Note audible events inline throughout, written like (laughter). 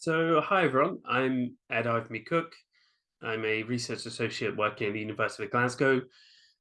So, hi everyone, I'm Ed Ivimey-Cook. I'm a research associate working at the University of Glasgow.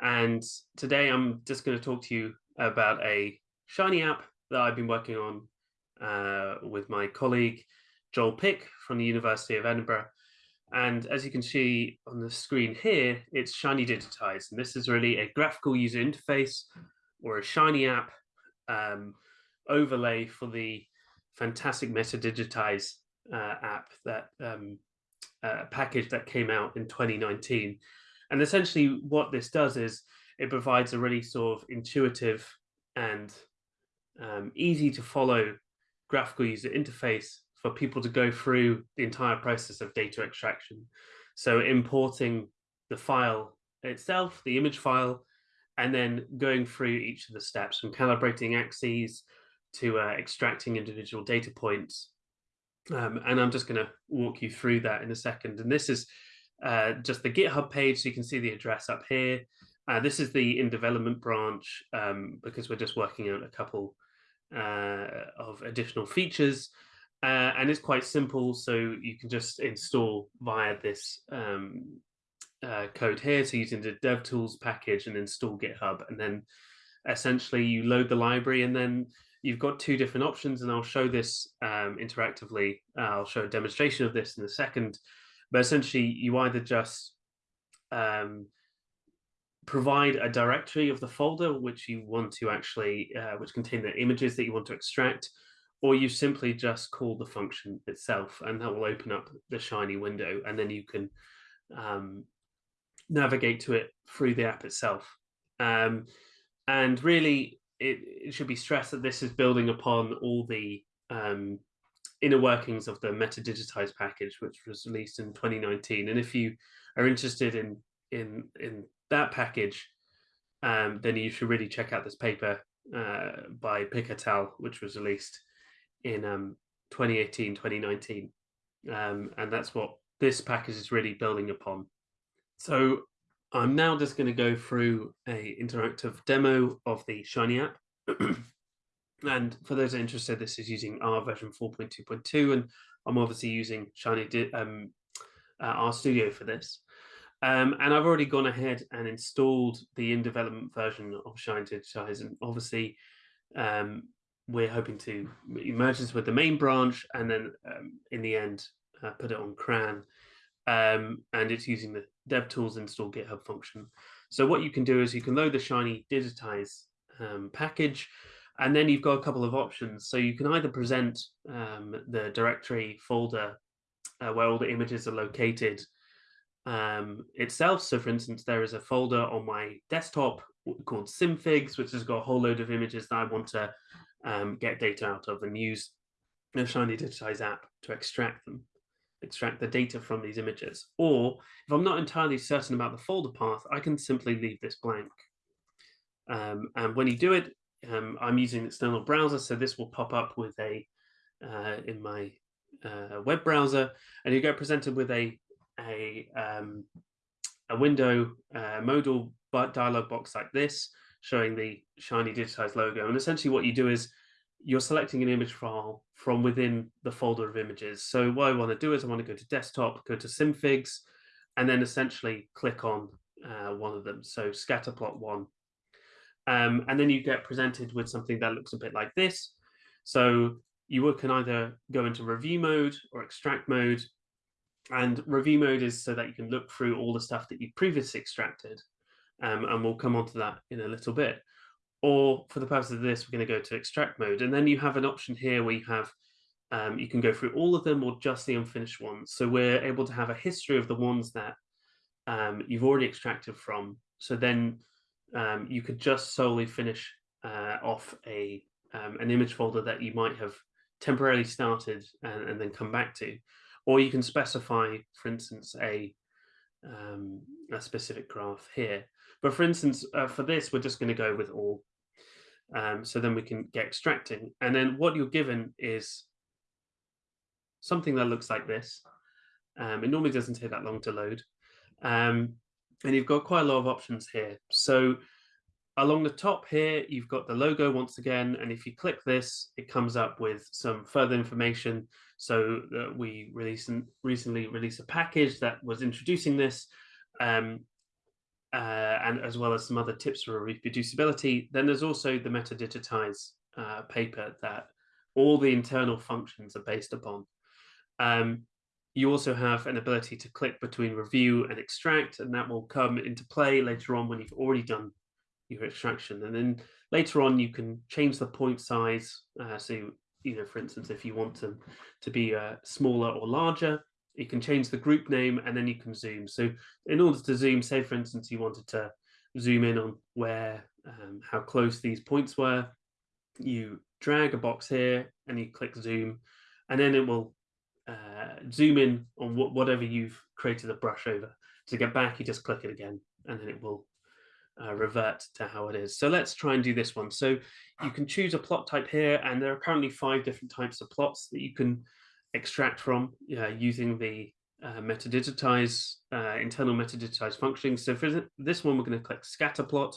And today I'm just going to talk to you about a Shiny app that I've been working on uh, with my colleague, Joel Pick from the University of Edinburgh. And as you can see on the screen here, it's shinyDigitise. And this is really a graphical user interface or a Shiny app um, overlay for the fantastic metaDigitise uh, app that um, uh, package that came out in 2019. And essentially what this does is it provides a really sort of intuitive and um, easy to follow graphical user interface for people to go through the entire process of data extraction. So importing the file itself, the image file, and then going through each of the steps from calibrating axes to uh, extracting individual data points um, and I'm just going to walk you through that in a second. And this is uh, just the GitHub page, so you can see the address up here. Uh, this is the in development branch um, because we're just working out a couple uh, of additional features. Uh, and it's quite simple, so you can just install via this um, uh, code here. So using the DevTools package and install GitHub, and then essentially you load the library and then you've got two different options and I'll show this um, interactively. Uh, I'll show a demonstration of this in a second, but essentially you either just um, provide a directory of the folder which you want to actually, uh, which contain the images that you want to extract, or you simply just call the function itself and that will open up the Shiny window and then you can um, navigate to it through the app itself. Um, and really it, it should be stressed that this is building upon all the um, inner workings of the metaDigitise package, which was released in 2019. And if you are interested in in in that package, um, then you should really check out this paper uh, by al., which was released in um, 2018, 2019. Um, and that's what this package is really building upon. So I'm now just going to go through a interactive demo of the Shiny app. (clears throat) and for those interested, this is using R version 4.2.2, and I'm obviously using Shiny um, uh, RStudio for this. Um, and I've already gone ahead and installed the in development version of shinyDigitise. And obviously, um, we're hoping to merge this with the main branch and then um, in the end, uh, put it on CRAN. Um, and it's using the DevTools install GitHub function. So what you can do is you can load the shinyDigitise um, package, and then you've got a couple of options. So you can either present um, the directory folder uh, where all the images are located um, itself. So for instance, there is a folder on my desktop called Simfigs, which has got a whole load of images that I want to um, get data out of and use the shinyDigitise app to extract them extract the data from these images. Or if I'm not entirely certain about the folder path, I can simply leave this blank. Um, and when you do it, um, I'm using an external browser, so this will pop up with a uh, in my uh, web browser, and you get presented with a a um, a window uh, modal dialog box like this, showing the shiny digitized logo. And essentially, what you do is you're selecting an image file from within the folder of images. So what I want to do is I want to go to desktop, go to Simfigs, and then essentially click on uh, one of them. So scatterplot one. Um, and then you get presented with something that looks a bit like this. So you can either go into review mode or extract mode. And review mode is so that you can look through all the stuff that you previously extracted. Um, and we'll come on to that in a little bit or for the purpose of this, we're going to go to extract mode. And then you have an option here where you have, um, you can go through all of them or just the unfinished ones. So we're able to have a history of the ones that um, you've already extracted from. So then um, you could just solely finish uh, off a um, an image folder that you might have temporarily started and, and, then come back to. Or you can specify, for instance, a, um, a specific graph here. But for instance, uh, for this, we're just going to go with all. Um, so then we can get extracting. And then what you're given is something that looks like this. Um, it normally doesn't take that long to load. Um, and you've got quite a lot of options here. So along the top here, you've got the logo once again, and if you click this, it comes up with some further information. So uh, we recent, recently released a package that was introducing this, um, uh, and as well as some other tips for reproducibility. Then there's also the metaDigitise uh, paper that all the internal functions are based upon. Um, you also have an ability to click between review and extract, and that will come into play later on when you've already done your extraction. And then later on, you can change the point size. Uh, so, you know, for instance, if you want them to be uh, smaller or larger, you can change the group name and then you can zoom. So in order to zoom, say, for instance, you wanted to zoom in on where, um, how close these points were, you drag a box here and you click zoom, and then it will uh, zoom in on wh whatever you've created a brush over. To get back, you just click it again, and then it will uh, revert to how it is. So let's try and do this one. So you can choose a plot type here, and there are currently five different types of plots that you can extract from uh, using the uh, metaDigitise, uh, internal metaDigitise function. So for this one, we're going to click scatter plot,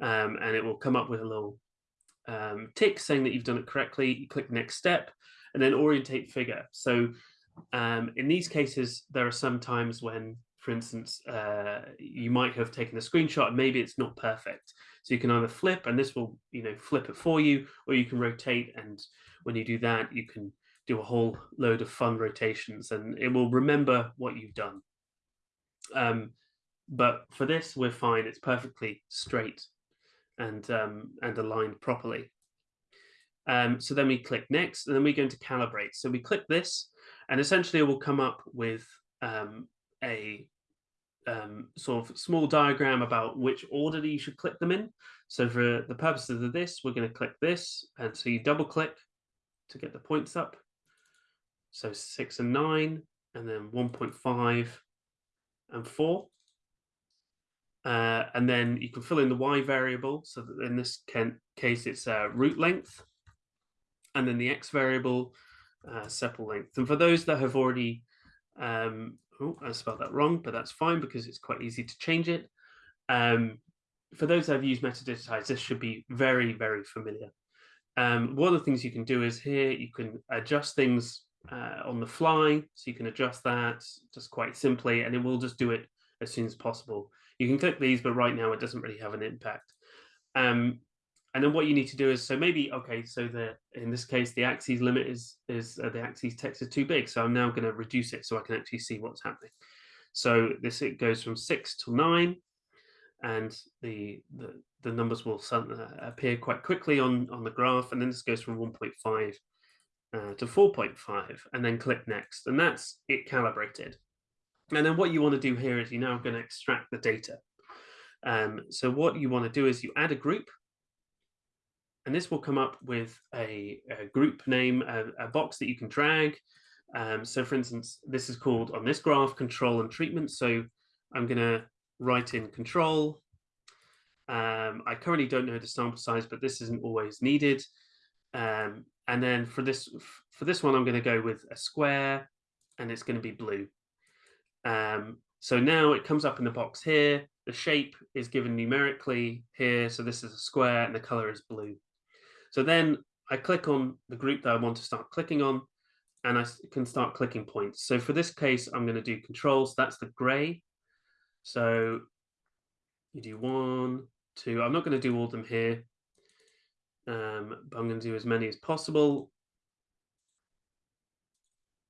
um, and it will come up with a little um, tick saying that you've done it correctly. You click next step, and then orientate figure. So um, in these cases, there are some times when for instance, uh, you might have taken a screenshot and maybe it's not perfect. So you can either flip and this will, you know, flip it for you, or you can rotate. And when you do that, you can do a whole load of fun rotations and it will remember what you've done. Um, but for this, we're fine. It's perfectly straight and, um, and aligned properly. Um, so then we click next and then we go into calibrate. So we click this and essentially it will come up with um, a um, sort of small diagram about which order you should click them in. So for the purposes of this, we're going to click this. And so you double click to get the points up. So six and nine, and then 1.5 and four. Uh, and then you can fill in the y variable. So that in this case, it's uh, root length. And then the x variable, uh, sepal length. And for those that have already um, oh, I spelled that wrong, but that's fine because it's quite easy to change it. Um, for those that have used metaDigitise, this should be very, very familiar. Um, one of the things you can do is here, you can adjust things uh, on the fly. So you can adjust that just quite simply, and it will just do it as soon as possible. You can click these, but right now it doesn't really have an impact. Um, and then what you need to do is, so maybe, okay, so the in this case, the axes limit is, is uh, the axes text is too big. So I'm now going to reduce it so I can actually see what's happening. So this, it goes from six to nine and the, the, the numbers will uh, appear quite quickly on, on the graph. And then this goes from 1.5 uh, to 4.5 and then click next. And that's it calibrated. And then what you want to do here is you're now going to extract the data. Um, so what you want to do is you add a group and this will come up with a, a group name, a, a, box that you can drag. Um, so for instance, this is called on this graph, control and treatment. So I'm going to write in control. Um, I currently don't know the sample size, but this isn't always needed. Um, and then for this for this one, I'm going to go with a square and it's going to be blue. Um, so now it comes up in the box here. The shape is given numerically here. So this is a square and the color is blue. So then I click on the group that I want to start clicking on and I can start clicking points. So for this case, I'm going to do controls. That's the gray. So you do one, two. I'm not going to do all of them here, um, but I'm going to do as many as possible,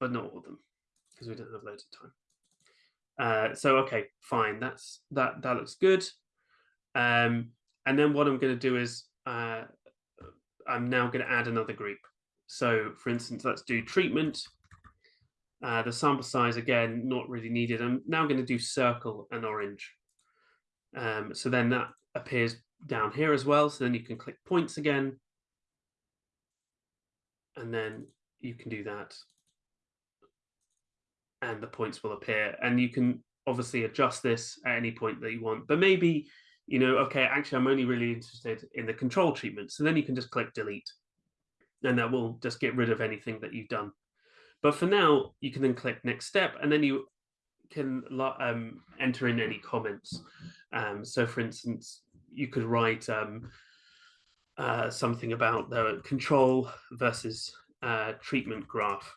but not all of them because we don't have loads of time. Uh, so okay, fine. That's that. That looks good. Um, and then what I'm going to do is uh, I'm now going to add another group. So for instance, let's do treatment. Uh, the sample size, again, not really needed. I'm now going to do circle and orange. Um, so then that appears down here as well. So then you can click points again. And then you can do that. And the points will appear. And you can obviously adjust this at any point that you want. But maybe you know, okay, actually, I'm only really interested in the control treatment. So then you can just click delete and that will just get rid of anything that you've done. But for now, you can then click next step and then you can um, enter in any comments. Um, so for instance, you could write um, uh, something about the control versus uh, treatment graph.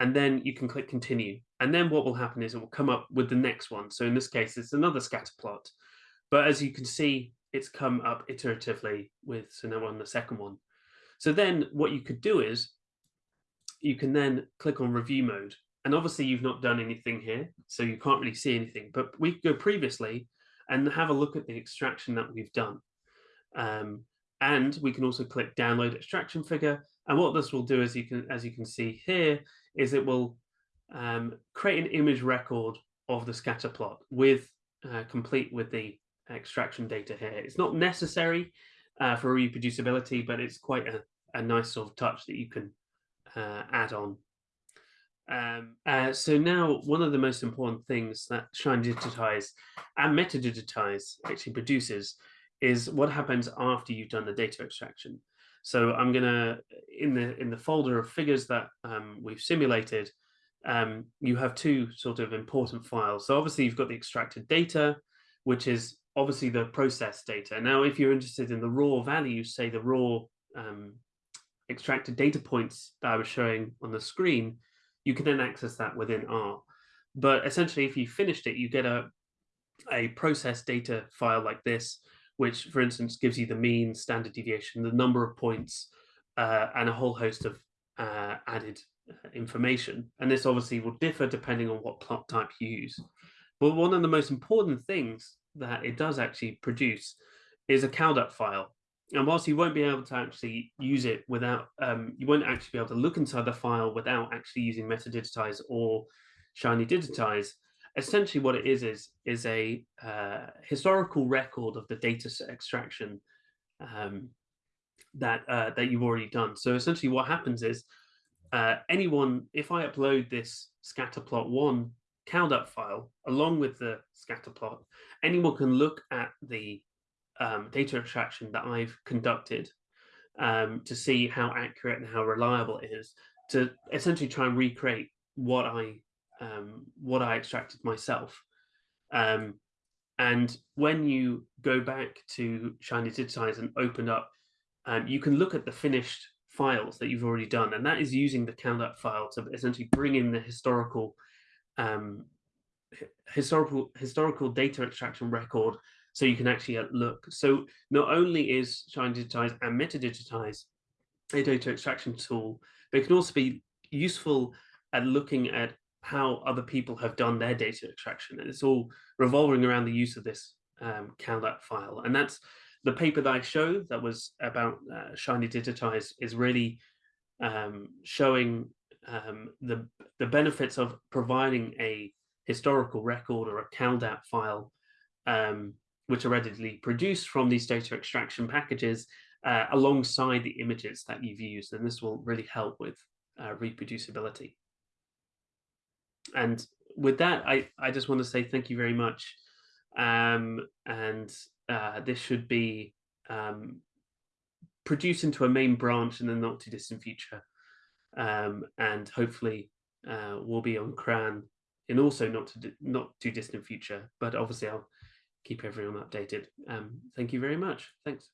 And then you can click continue. And then what will happen is it will come up with the next one. So in this case, it's another scatter plot. But as you can see, it's come up iteratively with, so now on the second one. So then what you could do is you can then click on review mode. And obviously you've not done anything here, so you can't really see anything, but we go previously and have a look at the extraction that we've done. Um, and we can also click download extraction figure. And what this will do, as you can, as you can see here, is it will um, create an image record of the scatter plot with uh, complete with the extraction data here. It's not necessary uh, for reproducibility, but it's quite a, a nice sort of touch that you can uh, add on. Um, uh, so now one of the most important things that shinyDigitise and metaDigitise actually produces is what happens after you've done the data extraction. So I'm gonna in the in the folder of figures that um, we've simulated, um, you have two sort of important files. So obviously you've got the extracted data, which is obviously the process data. Now, if you're interested in the raw values, say the raw um, extracted data points that I was showing on the screen, you can then access that within R. But essentially, if you finished it, you get a, a process data file like this, which, for instance, gives you the mean, standard deviation, the number of points, uh, and a whole host of uh, added uh, information. And this obviously will differ depending on what plot type you use. But one of the most important things that it does actually produce is a caldat file. And whilst you won't be able to actually use it without, um, you won't actually be able to look inside the file without actually using metaDigitise or shinyDigitise, essentially what it is is is a uh, historical record of the data extraction um, that uh, that you've already done. So essentially what happens is uh, anyone, if I upload this scatterplot1 caldat file along with the scatterplot, anyone can look at the um, data extraction that I've conducted um, to see how accurate and how reliable it is to essentially try and recreate what I um, what I extracted myself. Um, and when you go back to shinyDigitise and open up, um, you can look at the finished files that you've already done, and that is using the caldat file to essentially bring in the historical um, historical historical data extraction record so you can actually uh, look. So not only is shinyDigitise and metaDigitise a data extraction tool, but it can also be useful at looking at how other people have done their data extraction. And it's all revolving around the use of this um, caldat file. And that's the paper that I showed that was about uh, shinyDigitise is really um, showing um, the, the benefits of providing a historical record or a caldat file, um, which are readily produced from these data extraction packages uh, alongside the images that you've used. And this will really help with uh, reproducibility. And with that, I, I just want to say thank you very much. Um, and uh, this should be um, produced into a main branch in the not too distant future. Um, and hopefully uh, we'll be on CRAN in also not to not too distant future, but obviously I'll keep everyone updated. Um, thank you very much. Thanks.